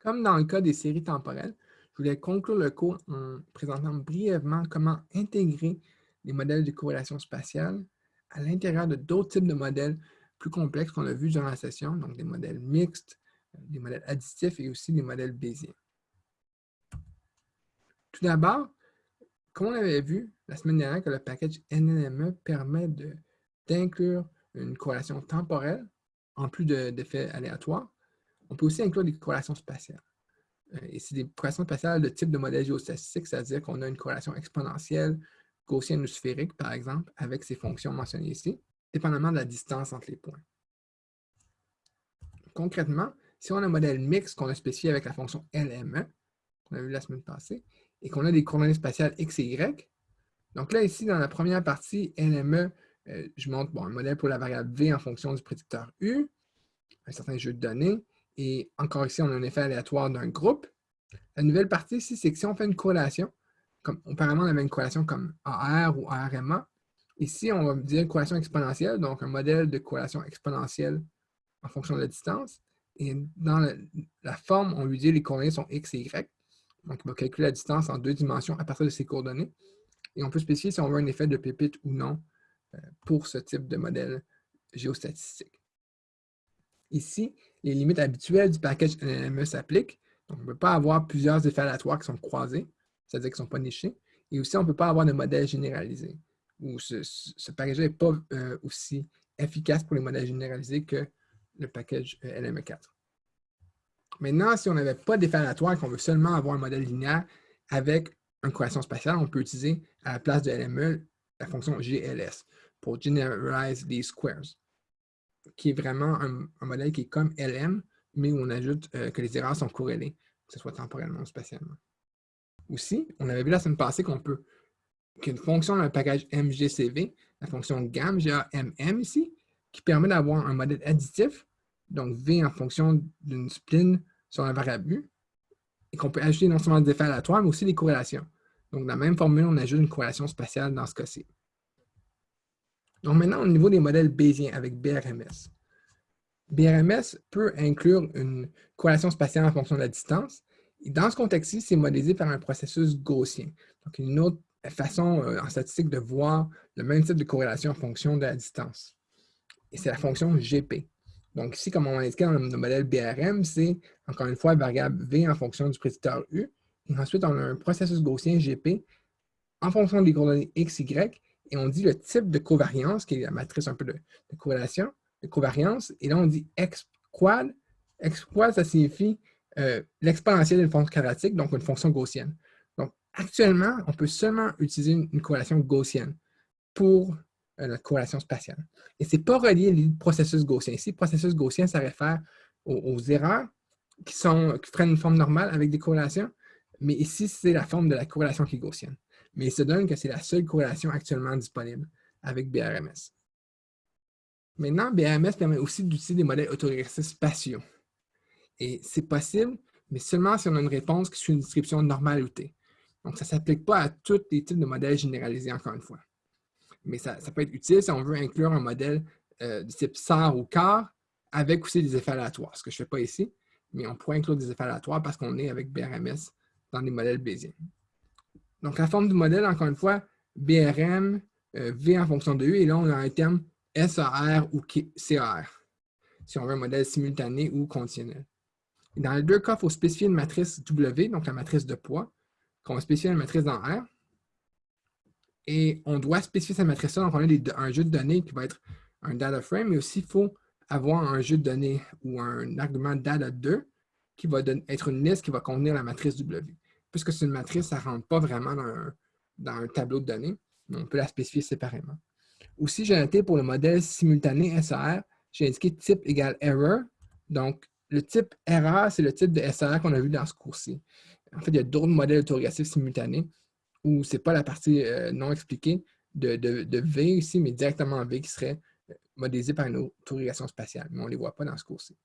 Comme dans le cas des séries temporelles, je voulais conclure le cours en présentant brièvement comment intégrer les modèles de corrélation spatiale à l'intérieur de d'autres types de modèles plus complexes qu'on a vus durant la session, donc des modèles mixtes, des modèles additifs et aussi des modèles bayésiens. Tout d'abord, comme on avait vu la semaine dernière que le package NNME permet d'inclure une corrélation temporelle en plus d'effets aléatoires, on peut aussi inclure des corrélations spatiales. Euh, et c'est des corrélations spatiales de type de modèle géostatistique, c'est-à-dire qu'on a une corrélation exponentielle, gaussienne ou sphérique, par exemple, avec ces fonctions mentionnées ici, dépendamment de la distance entre les points. Concrètement, si on a un modèle mixte qu'on a spécifié avec la fonction LME, qu'on a vu la semaine passée, et qu'on a des coordonnées spatiales x et y, donc là, ici, dans la première partie, LME, euh, je montre un modèle pour la variable v en fonction du prédicteur u, un certain jeu de données, et encore ici, on a un effet aléatoire d'un groupe. La nouvelle partie ici, c'est que si on fait une corrélation, comme auparavant, on avait une corrélation comme AR ou ARMA, ici, on va dire une corrélation exponentielle, donc un modèle de corrélation exponentielle en fonction de la distance. Et dans la, forme, on lui dit les coordonnées sont x et y. Donc, il va calculer la distance en deux dimensions à partir de ces coordonnées. Et on peut spécifier si on veut un effet de pépite ou non euh, pour ce type de modèle géostatistique. Ici, les limites habituelles du package NME s'appliquent. Donc, on ne peut pas avoir plusieurs effets aléatoires qui sont croisés, c'est-à-dire qui ne sont pas nichés. Et aussi, on ne peut pas avoir de modèle généralisé, ce, package n'est pas euh, aussi efficace pour les modèles généralisés que le package euh, LME4. Maintenant, si on n'avait pas d'effet aléatoire et qu'on veut seulement avoir un modèle linéaire avec une corrélation spatiale, on peut utiliser à la place de LME la fonction GLS pour Generalize These Squares qui est vraiment un, modèle qui est comme LM, mais où on ajoute euh, que les erreurs sont corrélées, que ce soit temporellement ou spatialement. Aussi, on avait vu la semaine passée qu'on peut qu'une fonction le package MGCV, la fonction GAM, G-A-M-M ici, qui permet d'avoir un modèle additif, donc V en fonction d'une spline sur la variable U, et qu'on peut ajouter non seulement des effets aléatoires, mais aussi des corrélations. Donc, dans la même formule, on ajoute une corrélation spatiale dans ce cas-ci. Donc maintenant, au niveau des modèles bayésiens avec BRMS. BRMS peut inclure une corrélation spatiale en fonction de la distance. Dans ce contexte-ci, c'est modélisé par un processus gaussien. Donc, une autre façon euh, en statistique de voir le même type de corrélation en fonction de la distance. Et c'est la fonction GP. Donc ici, comme on indiqué dans le modèle BRM, c'est encore une fois la variable V en fonction du prédicteur U. Et ensuite, on a un processus gaussien GP en fonction des coordonnées X, Y et on dit le type de covariance, qui est la matrice un peu de, corrélation, de covariance, et là on dit x quad. x quad, ça signifie euh, l'exponentielle d'une fonction quadratique, donc une fonction gaussienne. Donc actuellement, on peut seulement utiliser une, corrélation gaussienne pour euh, notre corrélation spatiale. Et ce n'est pas relié au processus gaussien. Ici, processus gaussien, ça réfère aux, erreurs qui, sont, qui prennent une forme normale avec des corrélations, mais ici, c'est la forme de la corrélation qui est gaussienne mais il se donne que c'est la seule corrélation actuellement disponible avec BRMS. Maintenant, BRMS permet aussi d'utiliser des modèles autorégressifs spatiaux. Et c'est possible, mais seulement si on a une réponse qui suit une distribution normale ou T. Donc, ça ne s'applique pas à tous les types de modèles généralisés, encore une fois. Mais ça, peut être utile si on veut inclure un modèle euh, du type SAR ou CAR avec aussi des effets aléatoires, ce que je ne fais pas ici, mais on pourrait inclure des effets aléatoires parce qu'on est avec BRMS dans les modèles Bayesiens. Donc, la forme du modèle, encore une fois, BRM, euh, V en fonction de U, et là, on a un terme SAR ou CAR, si on veut un modèle simultané ou conditionnel. dans les deux cas, il faut spécifier une matrice W, donc la matrice de poids, qu'on va spécifier une matrice dans R. Et on doit spécifier cette matrice-là, donc on a un jeu de données qui va être un data frame, mais aussi il faut avoir un jeu de données ou un argument data 2 qui va être une liste qui va contenir la matrice W puisque c'est une matrice, ça ne rentre pas vraiment dans un, tableau de données. On peut la spécifier séparément. Aussi, j'ai noté pour le modèle simultané SAR, j'ai indiqué type égale error. Donc, le type erreur, c'est le type de SAR qu'on a vu dans ce cours-ci. En fait, il y a d'autres modèles autorégressifs simultanés où ce n'est pas la partie euh, non expliquée de, V ici, mais directement V qui serait euh, modélisé par une autorégression spatiale. Mais on ne les voit pas dans ce cours-ci.